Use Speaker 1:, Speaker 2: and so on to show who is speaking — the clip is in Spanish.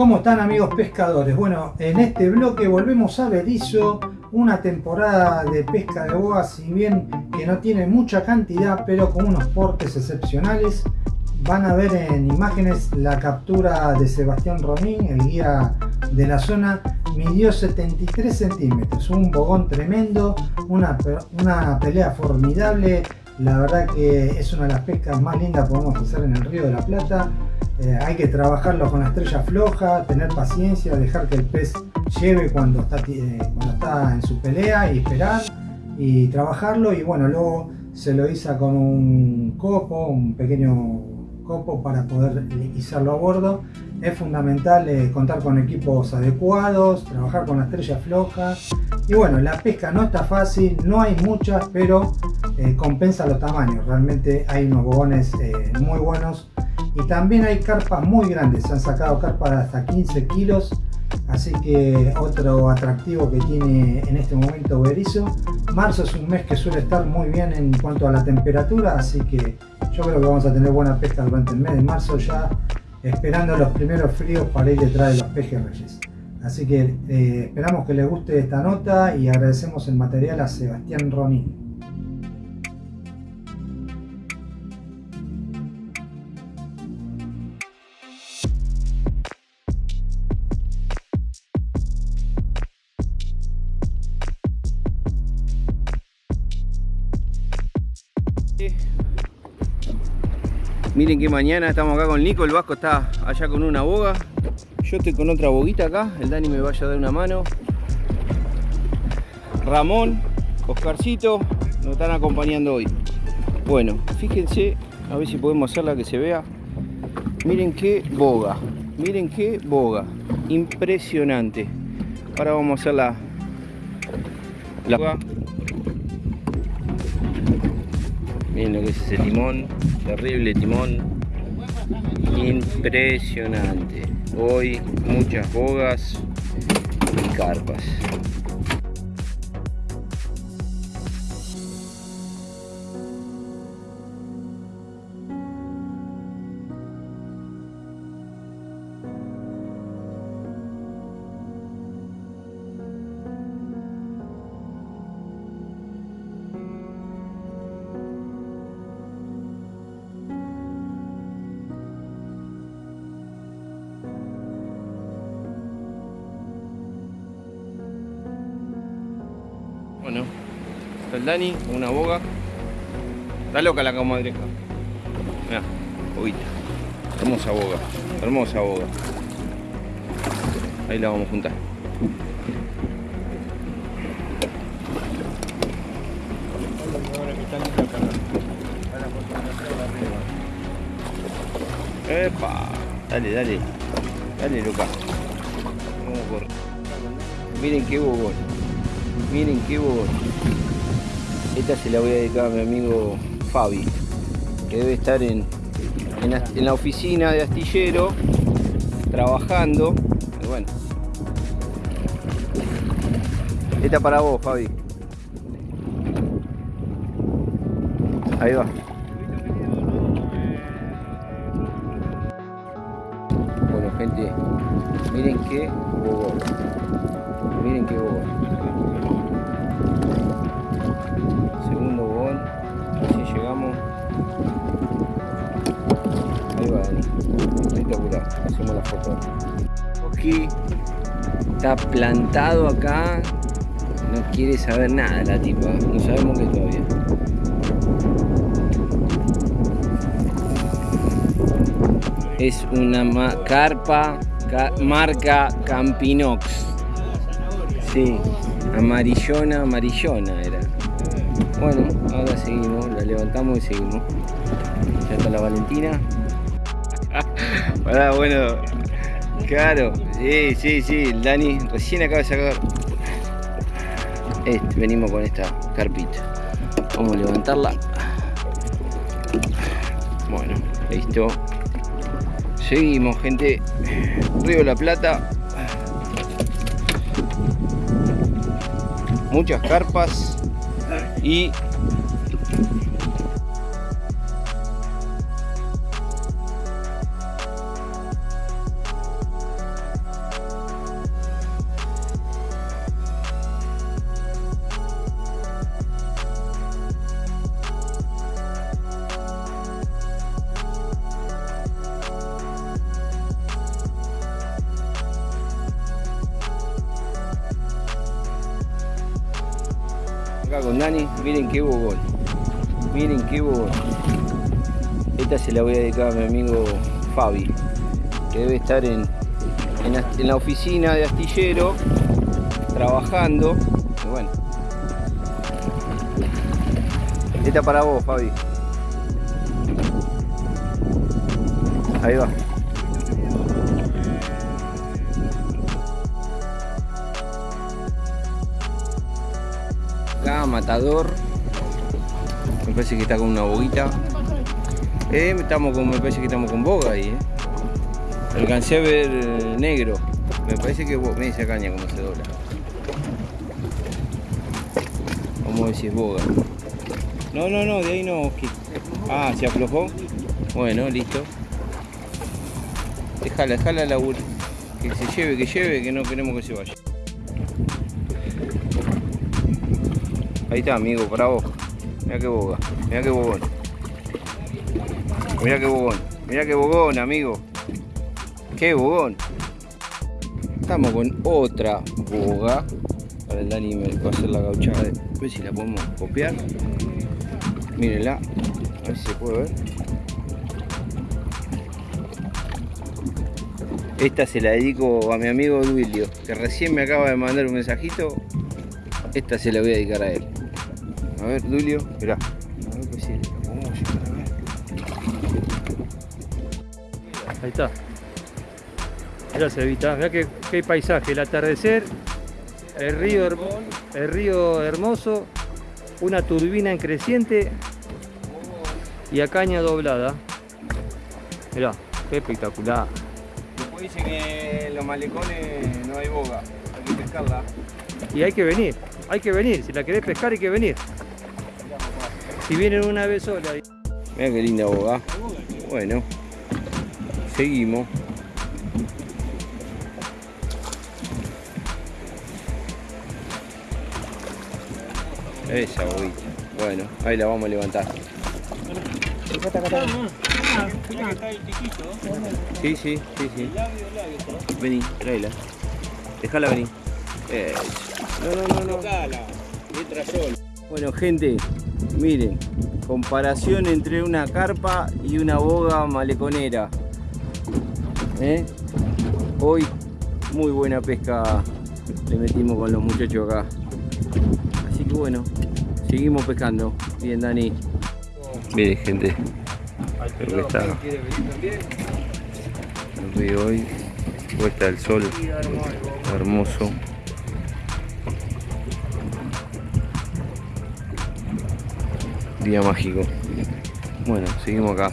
Speaker 1: ¿Cómo están amigos pescadores? Bueno, en este bloque volvemos a Berizo, una temporada de pesca de boa, si bien que no tiene mucha cantidad, pero con unos portes excepcionales. Van a ver en imágenes la captura de Sebastián Romín, el guía de la zona, midió 73 centímetros, un bogón tremendo, una, una pelea formidable, la verdad que es una de las pescas más lindas que podemos hacer en el Río de la Plata. Eh, hay que trabajarlo con la estrella floja, tener paciencia, dejar que el pez lleve cuando está, eh, cuando está en su pelea y esperar y trabajarlo y bueno, luego se lo iza con un copo, un pequeño copo para poder izarlo a bordo. Es fundamental eh, contar con equipos adecuados, trabajar con la estrella floja y bueno, la pesca no está fácil, no hay muchas, pero compensa los tamaños. Realmente hay unos bobones muy buenos y también hay carpas muy grandes, se han sacado carpas de hasta 15 kilos. Así que otro atractivo que tiene en este momento Berizo. Marzo es un mes que suele estar muy bien en cuanto a la temperatura así que yo creo que vamos a tener buena pesca durante el mes de marzo ya esperando los primeros fríos para ir detrás de los pejes reyes así que eh, esperamos que les guste esta nota y agradecemos el material a Sebastián Ronin
Speaker 2: Miren que mañana estamos acá con Nico, el Vasco está allá con una boga. Yo estoy con otra boguita acá, el Dani me vaya a dar una mano. Ramón, Oscarcito, nos están acompañando hoy. Bueno, fíjense, a ver si podemos hacerla que se vea. Miren qué boga, miren qué boga, impresionante. Ahora vamos a hacer la, la boga. Miren lo que es ese timón, terrible timón. Impresionante. Hoy muchas bogas y carpas. Está el Dani con una boga. Está loca la comadreja. Mira, boguita. Hermosa boga, hermosa boga. Ahí la vamos a juntar. ¡Epa! Dale, dale. Dale, loca. Vamos a correr. Miren qué bogón. Miren qué bobo. Esta se la voy a dedicar a mi amigo Fabi, que debe estar en, en, la oficina de astillero, trabajando. bueno. Esta para vos, Fabi. Ahí va. Bueno, gente, miren qué bobo. Miren qué bobo. Hacemos la foto. Oski está plantado acá. No quiere saber nada la tipa. No sabemos qué todavía. Es una carpa marca Campinox. Sí, amarillona, amarillona era. Bueno, ahora seguimos, la levantamos y seguimos. Ya está la Valentina. Pará, bueno, claro, sí, sí, sí, el Dani recién acaba de sacar. Este, venimos con esta carpita. Vamos a levantarla. Bueno, listo. Seguimos, gente. Río la Plata. muchas carpas y Acá con Dani, miren qué bobón. Miren qué bobón. Esta se la voy a dedicar a mi amigo Fabi, que debe estar en, en, la oficina de astillero, trabajando. Y bueno. Esta para vos, Fabi. Ahí va. Matador. Me parece que está con una boguita. Eh, estamos con, me parece que estamos con boga ahí, eh. Alcancé a ver negro. Me parece que me dice caña como se dobla. Vamos a ver si es boga. No, no, no, de ahí no. Ah, se aflojó. Bueno, listo. Déjala, déjala la Que se lleve, que lleve, que no queremos que se vaya. Ahí está, amigo, para vos. Mira qué boga, mira qué bogón. Mira qué bogón, mira qué bogón, amigo. Qué bogón. Estamos con otra boga. Para el Dani me va a hacer la gauchada. A ver si la podemos copiar. Mírenla. A ver si se puede ver. Esta se la dedico a mi amigo Duilio, que recién me acaba de mandar un mensajito. Esta se la voy a dedicar a él. A ver, Duilio, mirá. A ver pues sí,
Speaker 3: Ahí está. Mirá Cevita, mirá qué, qué paisaje, el atardecer, el río, el río hermoso, una turbina en creciente y a caña doblada. Mirá, qué espectacular
Speaker 2: dicen que en los malecones no hay boga, hay que pescarla.
Speaker 3: Y hay que venir, hay que venir, si la querés pescar hay que venir. Si vienen una vez sola.
Speaker 2: Mira qué linda boga. Bueno, seguimos. Esa boguita. Bueno, ahí la vamos a levantar. Sí, sí, sí, sí. Vení, tráela. Déjala venir. No, no, no, no. Bueno, gente, miren. Comparación entre una carpa y una boga maleconera. ¿Eh? Hoy, muy buena pesca le metimos con los muchachos acá. Así que bueno, seguimos pescando. Bien, Dani. Miren, gente. Creo que está el río hoy, puesta el sol, hermoso. Día mágico. Bueno, seguimos acá.